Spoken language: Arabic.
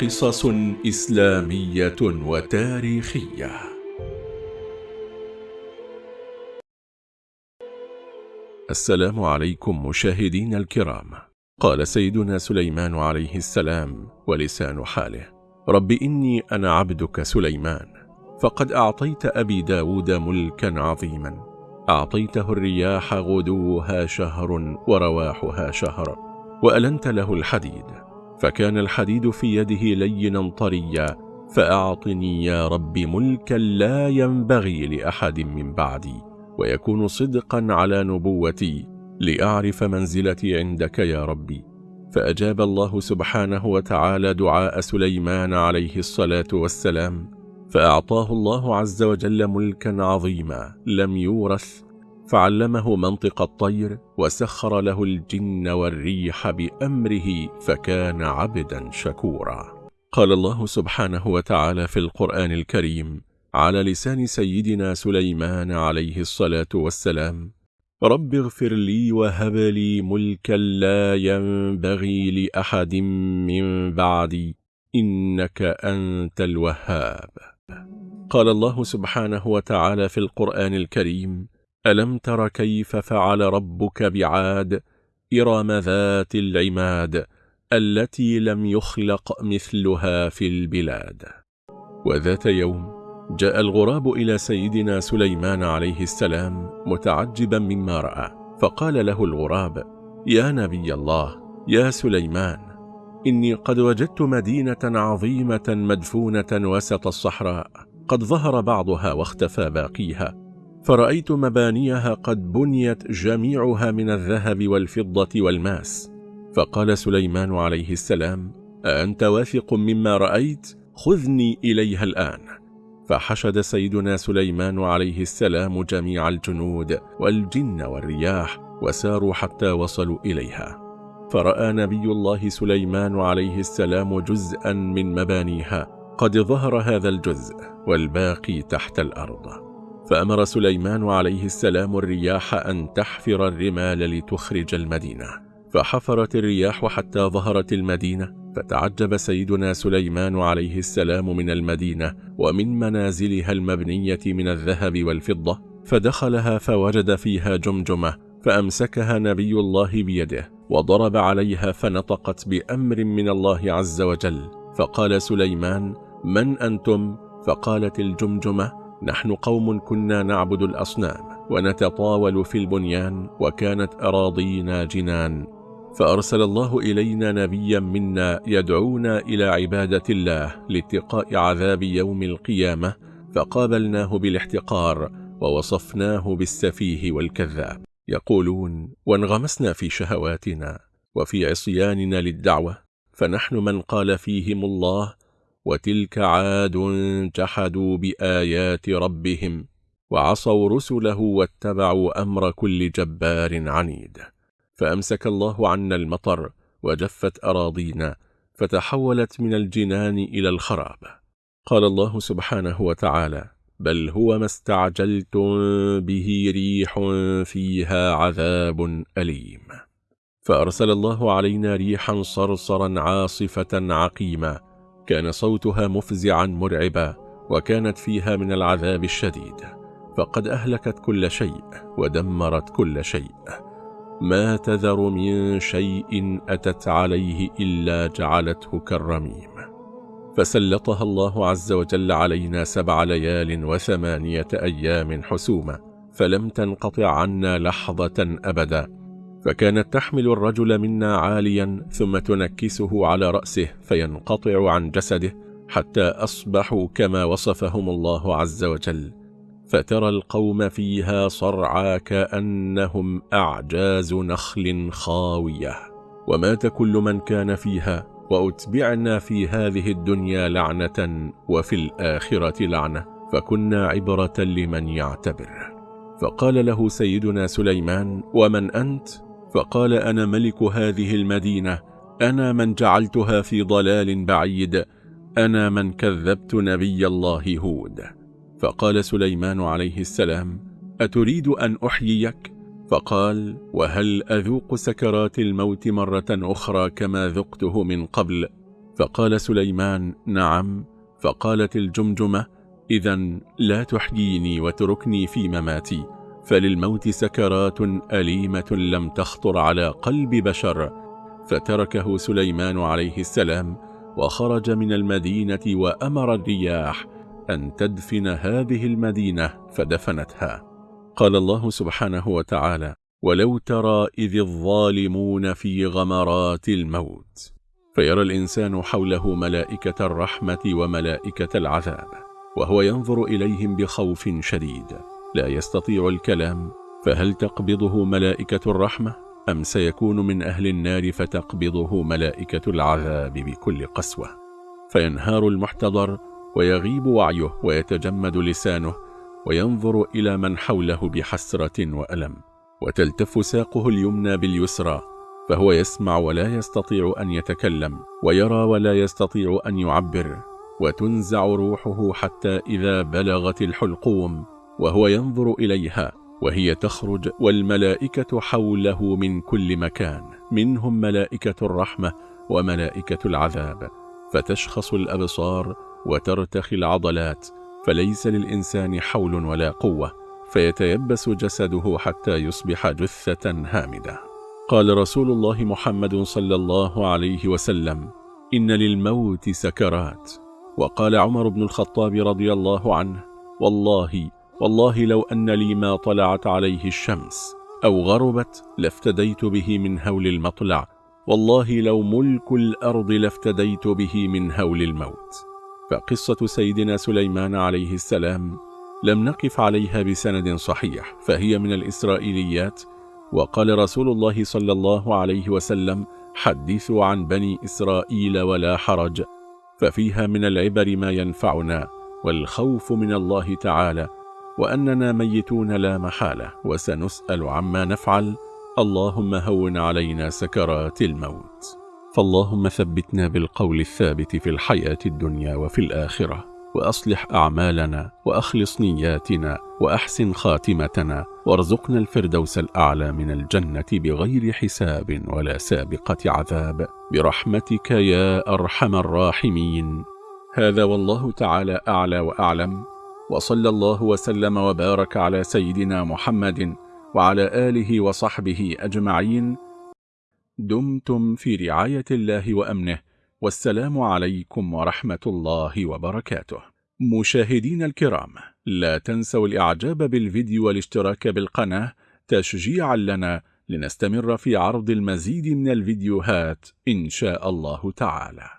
قصص إسلامية وتاريخية. السلام عليكم مشاهدين الكرام. قال سيدنا سليمان عليه السلام ولسان حاله رب إني أنا عبدك سليمان فقد أعطيت أبي داود ملكا عظيما. أعطيته الرياح غدوها شهر ورواحها شهر وألنت له الحديد. فكان الحديد في يده لينا طريا فأعطني يا رب ملكا لا ينبغي لأحد من بعدي ويكون صدقا على نبوتي لأعرف منزلتي عندك يا ربي. فأجاب الله سبحانه وتعالى دعاء سليمان عليه الصلاة والسلام فأعطاه الله عز وجل ملكا عظيما لم يورث فعلمه منطق الطير وسخر له الجن والريح بأمره فكان عبدا شكورا. قال الله سبحانه وتعالى في القرآن الكريم على لسان سيدنا سليمان عليه الصلاة والسلام رب اغفر لي وهب لي ملكا لا ينبغي لأحد من بعدي إنك أنت الوهاب. قال الله سبحانه وتعالى في القرآن الكريم ألم تر كيف فعل ربك بعاد إرم ذات العماد التي لم يخلق مثلها في البلاد؟ وذات يوم جاء الغراب إلى سيدنا سليمان عليه السلام متعجبا مما رأى فقال له الغراب يا نبي الله يا سليمان إني قد وجدت مدينة عظيمة مدفونة وسط الصحراء قد ظهر بعضها واختفى باقيها فرأيت مبانيها قد بنيت جميعها من الذهب والفضة والماس. فقال سليمان عليه السلام أأنت واثق مما رأيت؟ خذني إليها الآن. فحشد سيدنا سليمان عليه السلام جميع الجنود والجن والرياح وساروا حتى وصلوا إليها. فرأى نبي الله سليمان عليه السلام جزءا من مبانيها. قد ظهر هذا الجزء والباقي تحت الأرض. فأمر سليمان عليه السلام الرياح أن تحفر الرمال لتخرج المدينة فحفرت الرياح حتى ظهرت المدينة فتعجب سيدنا سليمان عليه السلام من المدينة ومن منازلها المبنية من الذهب والفضة فدخلها فوجد فيها جمجمة فأمسكها نبي الله بيده وضرب عليها فنطقت بأمر من الله عز وجل فقال سليمان من أنتم؟ فقالت الجمجمة نحن قوم كنا نعبد الأصنام ونتطاول في البنيان وكانت أراضينا جنان فأرسل الله إلينا نبيا منا يدعونا إلى عبادة الله لاتقاء عذاب يوم القيامة فقابلناه بالاحتقار ووصفناه بالسفيه والكذاب. يقولون وانغمسنا في شهواتنا وفي عصياننا للدعوة فنحن من قال فيهم الله وتلك عاد جحدوا بآيات ربهم وعصوا رسله واتبعوا أمر كل جبار عنيد. فأمسك الله عنا المطر وجفت أراضينا فتحولت من الجنان إلى الخراب. قال الله سبحانه وتعالى بل هو ما استعجلتم به ريح فيها عذاب أليم. فأرسل الله علينا ريحا صرصرا عاصفة عقيما كان صوتها مفزعا مرعبا وكانت فيها من العذاب الشديد. فقد أهلكت كل شيء ودمرت كل شيء. ما تذر من شيء أتت عليه إلا جعلته كالرميم. فسلطها الله عز وجل علينا سبع ليال وثمانية أيام حسوما فلم تنقطع عنا لحظة أبدا. فكانت تحمل الرجل منا عاليا ثم تنكسه على رأسه فينقطع عن جسده حتى أصبحوا كما وصفهم الله عز وجل. فترى القوم فيها صرعى كأنهم أعجاز نخل خاوية. ومات كل من كان فيها وأتبعنا في هذه الدنيا لعنة وفي الآخرة لعنة فكنا عبرة لمن يعتبر. فقال له سيدنا سليمان ومن أنت؟ فقال أنا ملك هذه المدينة أنا من جعلتها في ضلال بعيد أنا من كذبت نبي الله هود فقال سليمان عليه السلام أتريد أن أحييك؟ فقال وهل أذوق سكرات الموت مرة أخرى كما ذقته من قبل؟ فقال سليمان نعم فقالت الجمجمة إذا لا تحييني وتركني في مماتي فللموت سكرات أليمة لم تخطر على قلب بشر فتركه سليمان عليه السلام وخرج من المدينة وأمر الرياح أن تدفن هذه المدينة فدفنتها. قال الله سبحانه وتعالى ولو ترى إذ الظالمون في غمرات الموت فيرى الإنسان حوله ملائكة الرحمة وملائكة العذاب وهو ينظر إليهم بخوف شديد. لا يستطيع الكلام فهل تقبضه ملائكة الرحمة؟ أم سيكون من أهل النار فتقبضه ملائكة العذاب بكل قسوة؟ فينهار المحتضر ويغيب وعيه ويتجمد لسانه وينظر إلى من حوله بحسرة وألم وتلتف ساقه اليمنى باليسرى فهو يسمع ولا يستطيع أن يتكلم ويرى ولا يستطيع أن يعبر وتنزع روحه حتى إذا بلغت الحلقوم وهو ينظر إليها وهي تخرج والملائكة حوله من كل مكان منهم ملائكة الرحمة وملائكة العذاب. فتشخص الأبصار وترتخي العضلات فليس للإنسان حول ولا قوة فيتيبس جسده حتى يصبح جثة هامدة. قال رسول الله محمد صلى الله عليه وسلم إن للموت سكرات. وقال عمر بن الخطاب رضي الله عنه والله والله لو أن لي ما طلعت عليه الشمس أو غربت لافتديت به من هول المطلع والله لو ملك الأرض لافتديت به من هول الموت. فقصة سيدنا سليمان عليه السلام لم نقف عليها بسند صحيح فهي من الإسرائيليات. وقال رسول الله صلى الله عليه وسلم حدثوا عن بني إسرائيل ولا حرج ففيها من العبر ما ينفعنا والخوف من الله تعالى وأننا ميتون لا محالة وسنسأل عما نفعل. اللهم هون علينا سكرات الموت. فاللهم ثبتنا بالقول الثابت في الحياة الدنيا وفي الآخرة وأصلح أعمالنا وأخلص نياتنا وأحسن خاتمتنا وارزقنا الفردوس الأعلى من الجنة بغير حساب ولا سابقة عذاب. برحمتك يا أرحم الراحمين. هذا والله تعالى أعلى وأعلم. وصلى الله وسلم وبارك على سيدنا محمد وعلى آله وصحبه أجمعين. دمتم في رعاية الله وأمنه. والسلام عليكم ورحمة الله وبركاته. مشاهدين الكرام لا تنسوا الإعجاب بالفيديو والاشتراك بالقناة تشجيعا لنا لنستمر في عرض المزيد من الفيديوهات إن شاء الله تعالى.